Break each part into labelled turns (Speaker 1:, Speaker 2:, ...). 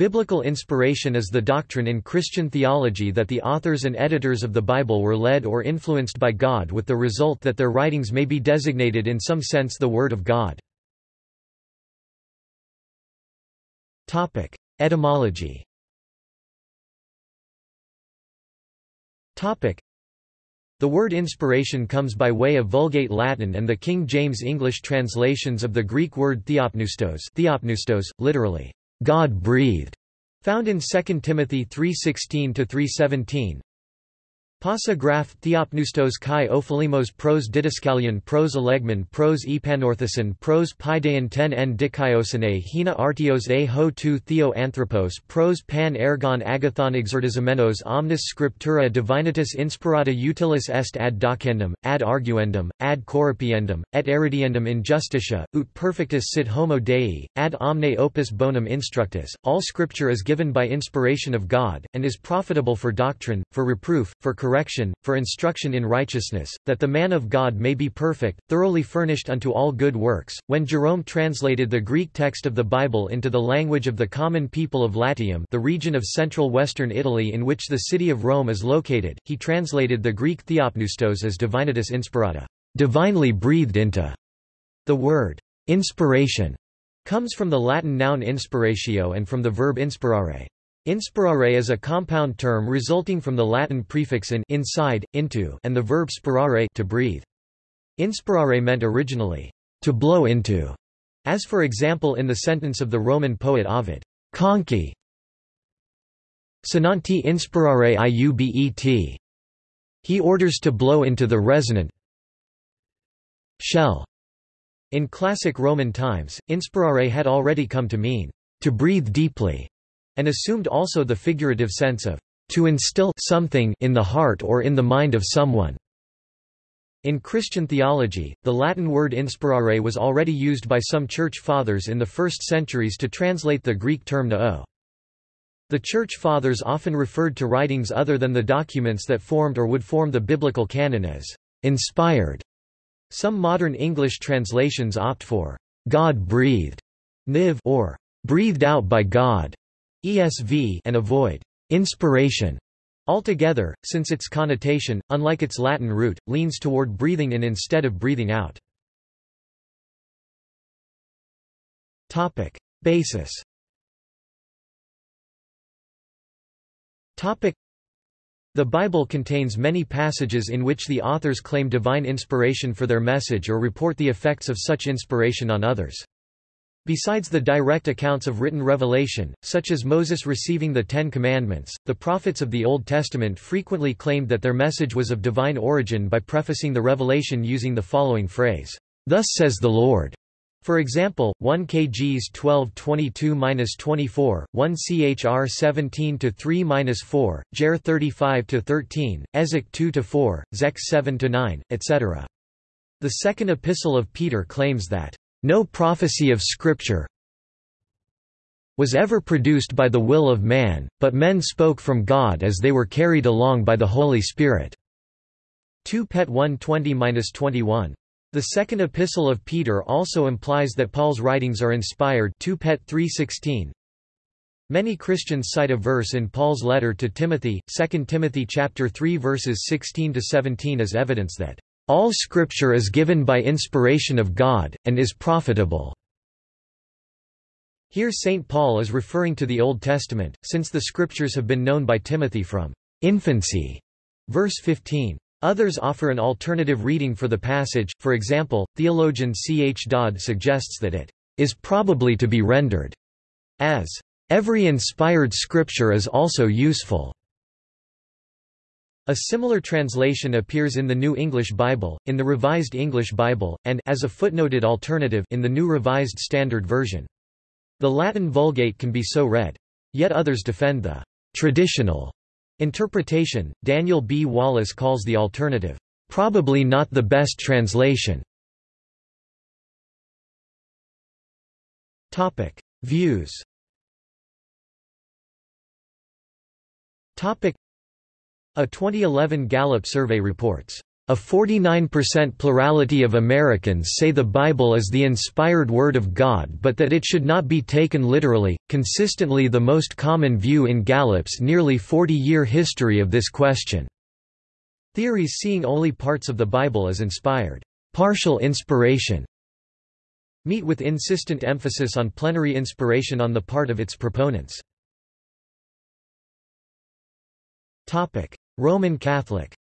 Speaker 1: Biblical inspiration is the doctrine in Christian theology that the authors and editors of the Bible were led or influenced by God with the result that their writings may be designated in some sense the Word of God. Etymology the word inspiration comes by way of Vulgate Latin and the King James English translations of the Greek word theopneustos, theopneustos literally, God breathed, found in 2 Timothy 3:16-3:17. Pasa graph Theopneustos kai ophilimos pros didascalion pros elegmon pros epanorthosin pros paideon ten en dikaiosine hina artios a ho tu theo anthropos pros pan ergon agathon exertizamenos omnis scriptura divinitus inspirata utilis est ad docendum, ad arguendum, ad corripiendum, et eridiendum in justicia, ut perfectus sit homo Dei, ad omne opus bonum instructus. All scripture is given by inspiration of God, and is profitable for doctrine, for reproof, for correction correction, for instruction in righteousness, that the man of God may be perfect, thoroughly furnished unto all good works. When Jerome translated the Greek text of the Bible into the language of the common people of Latium, the region of central western Italy in which the city of Rome is located, he translated the Greek theopneustos as divinitus inspirata, divinely breathed into. The word inspiration comes from the Latin noun inspiratio and from the verb inspirare. Inspirare is a compound term resulting from the Latin prefix in inside, into and the verb spirare to breathe. Inspirare meant originally, to blow into, as for example in the sentence of the Roman poet Ovid, conci sonanti inspirare iubet. He orders to blow into the resonant shell. In classic Roman times, inspirare had already come to mean, to breathe deeply and assumed also the figurative sense of to instill something in the heart or in the mind of someone. In Christian theology, the Latin word inspirare was already used by some church fathers in the first centuries to translate the Greek term noeo. The church fathers often referred to writings other than the documents that formed or would form the biblical canon as inspired. Some modern English translations opt for God-breathed or breathed out by God ESV and avoid inspiration altogether, since its connotation, unlike its Latin root, leans toward breathing in instead of breathing out. Topic. Basis Topic. The Bible contains many passages in which the authors claim divine inspiration for their message or report the effects of such inspiration on others. Besides the direct accounts of written revelation, such as Moses receiving the Ten Commandments, the prophets of the Old Testament frequently claimed that their message was of divine origin by prefacing the revelation using the following phrase, "'Thus says the Lord'". For example, 1 kgs 12:22-24, 1 chr 17-3-4, Jer 35-13, Ezek 2-4, Zech 7-9, etc. The second epistle of Peter claims that no prophecy of Scripture was ever produced by the will of man, but men spoke from God as they were carried along by the Holy Spirit." 2 Pet 120-21. The second epistle of Peter also implies that Paul's writings are inspired 2 Pet 3:16. Many Christians cite a verse in Paul's letter to Timothy, 2 Timothy chapter 3 verses 16 to 17 as evidence that all Scripture is given by inspiration of God, and is profitable. Here St. Paul is referring to the Old Testament, since the Scriptures have been known by Timothy from infancy. Verse 15. Others offer an alternative reading for the passage, for example, theologian C. H. Dodd suggests that it is probably to be rendered as, "...every inspired scripture is also useful." A similar translation appears in the New English Bible, in the Revised English Bible, and as a footnoted alternative in the New Revised Standard Version. The Latin Vulgate can be so read. Yet others defend the traditional interpretation. Daniel B. Wallace calls the alternative, probably not the best translation. Topic: Views. Topic: a 2011 Gallup survey reports, A 49% plurality of Americans say the Bible is the inspired Word of God but that it should not be taken literally, consistently the most common view in Gallup's nearly 40-year history of this question. Theories seeing only parts of the Bible as inspired, partial inspiration, meet with insistent emphasis on plenary inspiration on the part of its proponents. Roman Catholic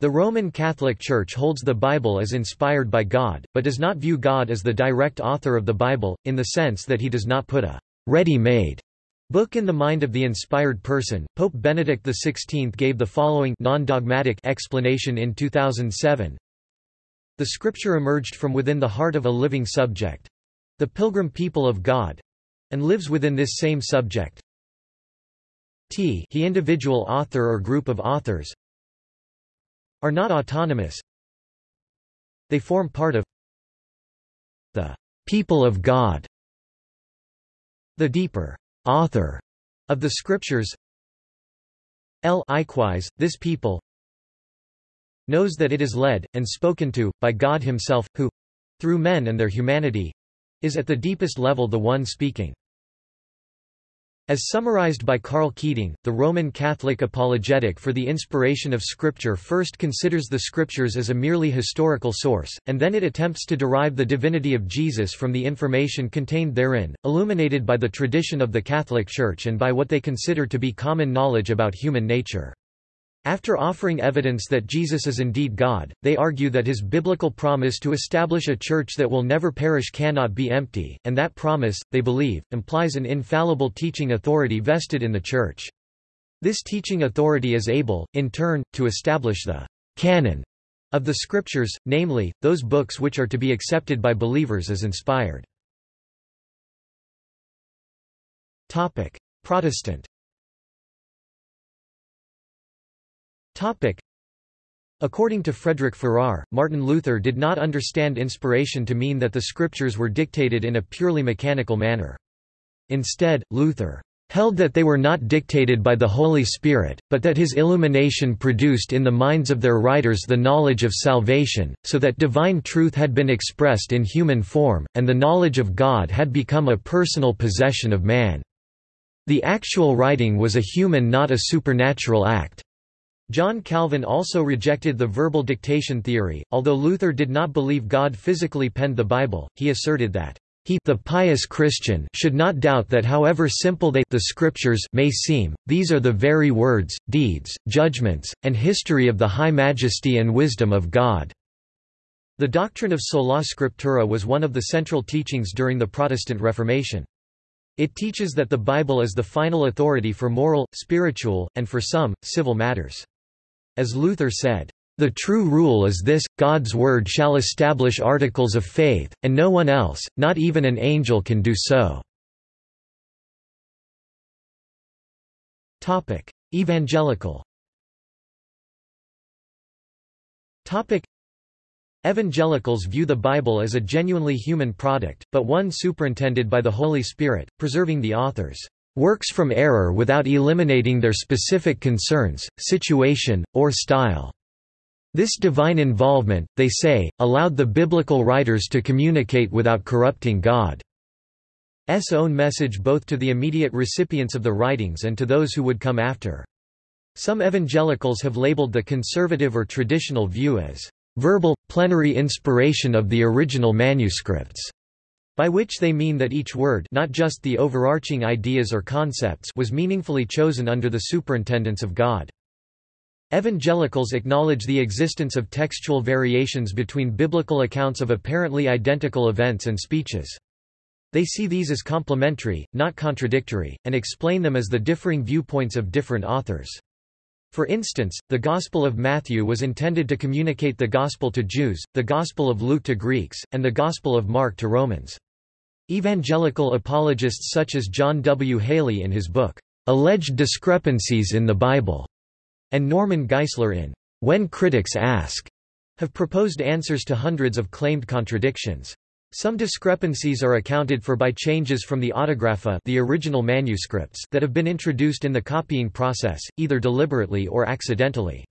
Speaker 1: The Roman Catholic Church holds the Bible as inspired by God, but does not view God as the direct author of the Bible, in the sense that he does not put a ready-made book in the mind of the inspired person. Pope Benedict XVI gave the following non-dogmatic explanation in 2007. The scripture emerged from within the heart of a living subject, the pilgrim people of God, and lives within this same subject, t he individual author or group of authors are not autonomous. They form part of the people of God. The deeper author of the scriptures l likewise this people knows that it is led and spoken to by God himself who through men and their humanity is at the deepest level the one speaking as summarized by Karl Keating, the Roman Catholic apologetic for the inspiration of Scripture first considers the Scriptures as a merely historical source, and then it attempts to derive the divinity of Jesus from the information contained therein, illuminated by the tradition of the Catholic Church and by what they consider to be common knowledge about human nature. After offering evidence that Jesus is indeed God, they argue that his biblical promise to establish a church that will never perish cannot be empty, and that promise, they believe, implies an infallible teaching authority vested in the church. This teaching authority is able, in turn, to establish the canon of the scriptures, namely, those books which are to be accepted by believers as inspired. Protestant According to Frederick Farrar, Martin Luther did not understand inspiration to mean that the scriptures were dictated in a purely mechanical manner. Instead, Luther held that they were not dictated by the Holy Spirit, but that his illumination produced in the minds of their writers the knowledge of salvation, so that divine truth had been expressed in human form, and the knowledge of God had become a personal possession of man. The actual writing was a human not a supernatural act. John Calvin also rejected the verbal dictation theory, although Luther did not believe God physically penned the Bible, he asserted that he the pious Christian should not doubt that however simple they the scriptures may seem, these are the very words, deeds, judgments, and history of the high majesty and wisdom of God. The doctrine of sola scriptura was one of the central teachings during the Protestant Reformation. It teaches that the Bible is the final authority for moral, spiritual, and for some, civil matters. As Luther said, "...the true rule is this, God's word shall establish articles of faith, and no one else, not even an angel can do so." Evangelical. Evangelicals view the Bible as a genuinely human product, but one superintended by the Holy Spirit, preserving the author's works from error without eliminating their specific concerns, situation, or style. This divine involvement, they say, allowed the biblical writers to communicate without corrupting God's own message both to the immediate recipients of the writings and to those who would come after. Some evangelicals have labeled the conservative or traditional view as verbal, plenary inspiration of the original manuscripts by which they mean that each word not just the overarching ideas or concepts was meaningfully chosen under the superintendence of God. Evangelicals acknowledge the existence of textual variations between biblical accounts of apparently identical events and speeches. They see these as complementary, not contradictory, and explain them as the differing viewpoints of different authors. For instance, the Gospel of Matthew was intended to communicate the Gospel to Jews, the Gospel of Luke to Greeks, and the Gospel of Mark to Romans. Evangelical apologists such as John W. Haley in his book, Alleged Discrepancies in the Bible, and Norman Geisler in When Critics Ask, have proposed answers to hundreds of claimed contradictions. Some discrepancies are accounted for by changes from the autographa the original manuscripts that have been introduced in the copying process, either deliberately or accidentally.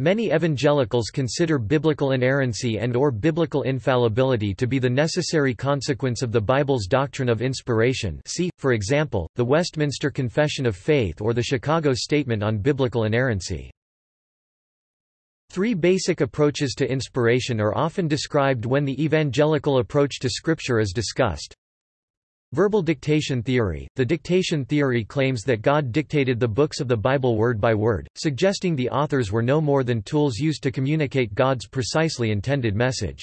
Speaker 1: Many evangelicals consider biblical inerrancy and or biblical infallibility to be the necessary consequence of the Bible's doctrine of inspiration see, for example, the Westminster Confession of Faith or the Chicago Statement on Biblical Inerrancy. Three basic approaches to inspiration are often described when the evangelical approach to Scripture is discussed. Verbal dictation theory – The dictation theory claims that God dictated the books of the Bible word by word, suggesting the authors were no more than tools used to communicate God's precisely intended message.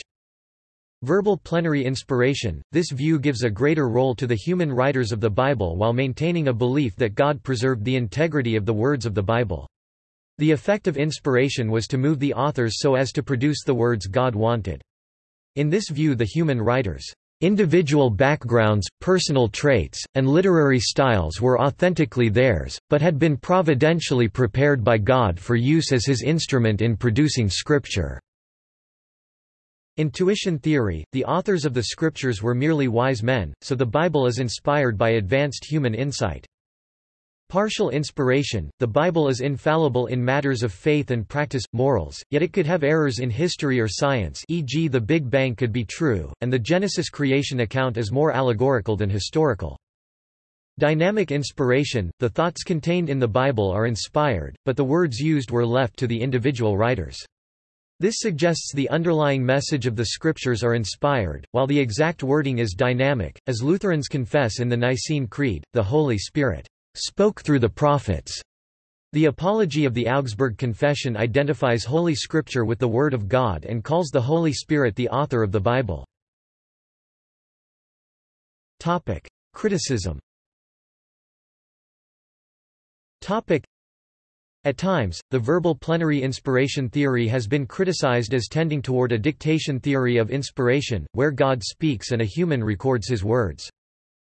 Speaker 1: Verbal plenary inspiration – This view gives a greater role to the human writers of the Bible while maintaining a belief that God preserved the integrity of the words of the Bible. The effect of inspiration was to move the authors so as to produce the words God wanted. In this view the human writers' individual backgrounds, personal traits, and literary styles were authentically theirs, but had been providentially prepared by God for use as his instrument in producing scripture. Intuition theory – The authors of the scriptures were merely wise men, so the Bible is inspired by advanced human insight. Partial inspiration – The Bible is infallible in matters of faith and practice, morals, yet it could have errors in history or science e.g. the Big Bang could be true, and the Genesis creation account is more allegorical than historical. Dynamic inspiration – The thoughts contained in the Bible are inspired, but the words used were left to the individual writers. This suggests the underlying message of the scriptures are inspired, while the exact wording is dynamic, as Lutherans confess in the Nicene Creed, the Holy Spirit spoke through the prophets. The Apology of the Augsburg Confession identifies Holy Scripture with the Word of God and calls the Holy Spirit the author of the Bible. Topic: Criticism. Topic: At times, the verbal plenary inspiration theory has been criticized as tending toward a dictation theory of inspiration, where God speaks and a human records his words.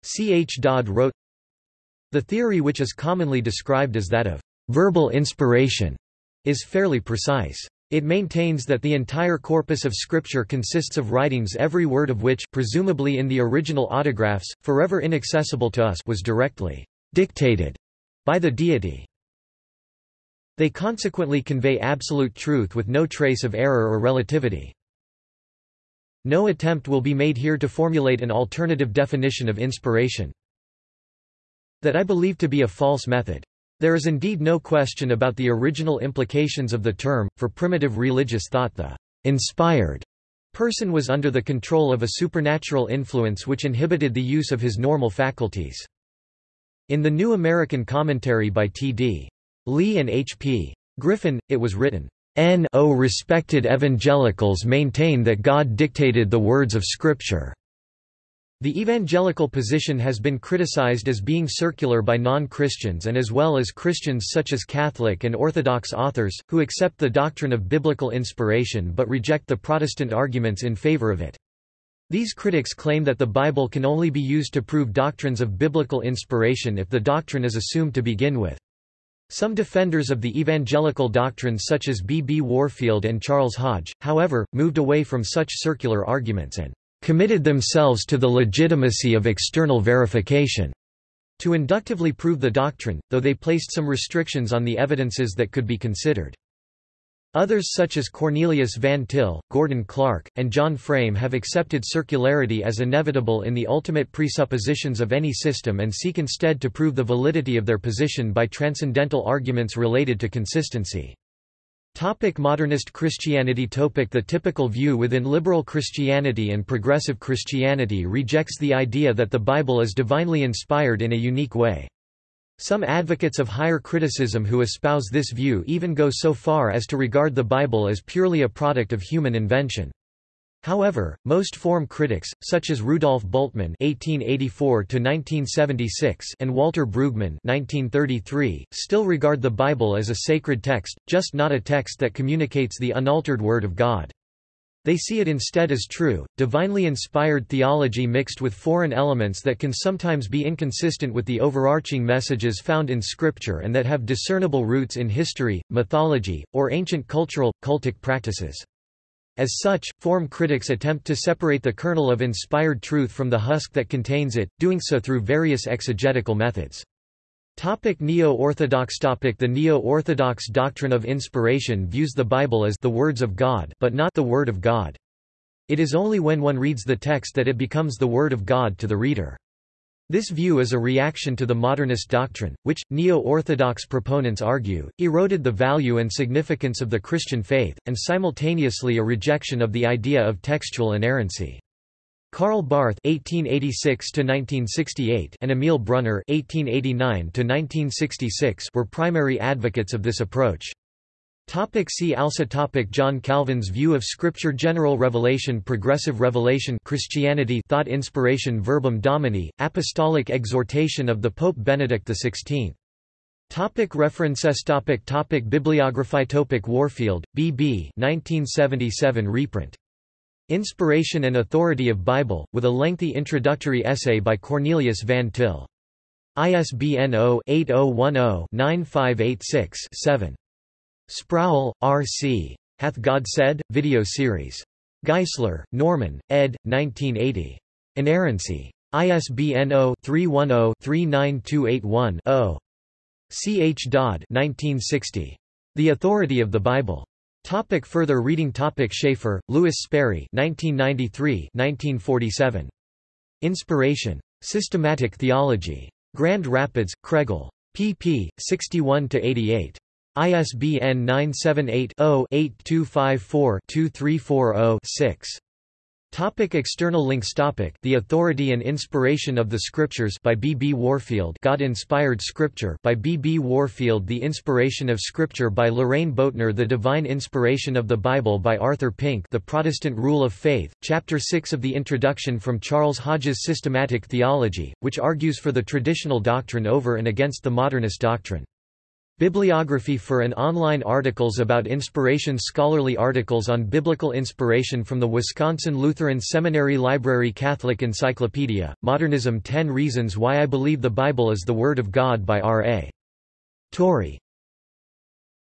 Speaker 1: C. H. Dodd wrote, the theory which is commonly described as that of verbal inspiration is fairly precise. It maintains that the entire corpus of Scripture consists of writings every word of which presumably in the original autographs, forever inaccessible to us was directly dictated by the deity. They consequently convey absolute truth with no trace of error or relativity. No attempt will be made here to formulate an alternative definition of inspiration that I believe to be a false method. There is indeed no question about the original implications of the term. For primitive religious thought, the inspired person was under the control of a supernatural influence which inhibited the use of his normal faculties. In the New American Commentary by T.D. Lea and H.P. Griffin, it was written, N.O. respected evangelicals maintain that God dictated the words of Scripture. The evangelical position has been criticized as being circular by non-Christians and as well as Christians such as Catholic and Orthodox authors, who accept the doctrine of biblical inspiration but reject the Protestant arguments in favor of it. These critics claim that the Bible can only be used to prove doctrines of biblical inspiration if the doctrine is assumed to begin with. Some defenders of the evangelical doctrine such as B. B. Warfield and Charles Hodge, however, moved away from such circular arguments and committed themselves to the legitimacy of external verification to inductively prove the doctrine, though they placed some restrictions on the evidences that could be considered. Others such as Cornelius Van Til, Gordon Clark, and John Frame have accepted circularity as inevitable in the ultimate presuppositions of any system and seek instead to prove the validity of their position by transcendental arguments related to consistency. Topic modernist Christianity Topic The typical view within liberal Christianity and progressive Christianity rejects the idea that the Bible is divinely inspired in a unique way. Some advocates of higher criticism who espouse this view even go so far as to regard the Bible as purely a product of human invention. However, most form critics, such as Rudolf Bultmann (1884–1976) and Walter Brueggemann (1933), still regard the Bible as a sacred text, just not a text that communicates the unaltered Word of God. They see it instead as true, divinely inspired theology mixed with foreign elements that can sometimes be inconsistent with the overarching messages found in Scripture and that have discernible roots in history, mythology, or ancient cultural, cultic practices. As such, form critics attempt to separate the kernel of inspired truth from the husk that contains it, doing so through various exegetical methods. Topic Neo-Orthodox topic The Neo-Orthodox doctrine of inspiration views the Bible as the words of God but not the Word of God. It is only when one reads the text that it becomes the Word of God to the reader. This view is a reaction to the modernist doctrine, which, Neo-Orthodox proponents argue, eroded the value and significance of the Christian faith, and simultaneously a rejection of the idea of textual inerrancy. Karl Barth (1886–1968) and Emil Brunner (1889–1966) were primary advocates of this approach. Topic see also topic John Calvin's view of Scripture General revelation Progressive revelation Christianity Thought inspiration Verbum Domini, Apostolic exhortation of the Pope Benedict XVI. Topic references topic topic Bibliography topic Warfield, B. B. 1977 reprint. Inspiration and Authority of Bible, with a lengthy introductory essay by Cornelius Van Til. ISBN 0-8010-9586-7. Sproul, R. C. Hath God Said? Video series. Geisler, Norman, ed. 1980. Inerrancy. ISBN 0-310-39281-0. C. H. Dodd 1960. The Authority of the Bible. Topic further reading Topic Chafer, Lewis Sperry 1993 1947. Inspiration. Systematic Theology. Grand Rapids, Kregel. pp. 61–88. ISBN 978-0-8254-2340-6. Topic external links Topic The Authority and Inspiration of the Scriptures by B. B. Warfield God-inspired Scripture by B. B. Warfield The Inspiration of Scripture by Loraine Boettner The Divine Inspiration of the Bible by Arthur Pink The Protestant Rule of Faith, Chapter 6 of the Introduction from Charles Hodge's Systematic Theology, which argues for the traditional doctrine over and against the modernist doctrine. Bibliography for and online articles about inspiration Scholarly articles on biblical inspiration from the Wisconsin Lutheran Seminary Library Catholic Encyclopedia, Modernism 10 Reasons Why I Believe the Bible is the Word of God by R.A. Torrey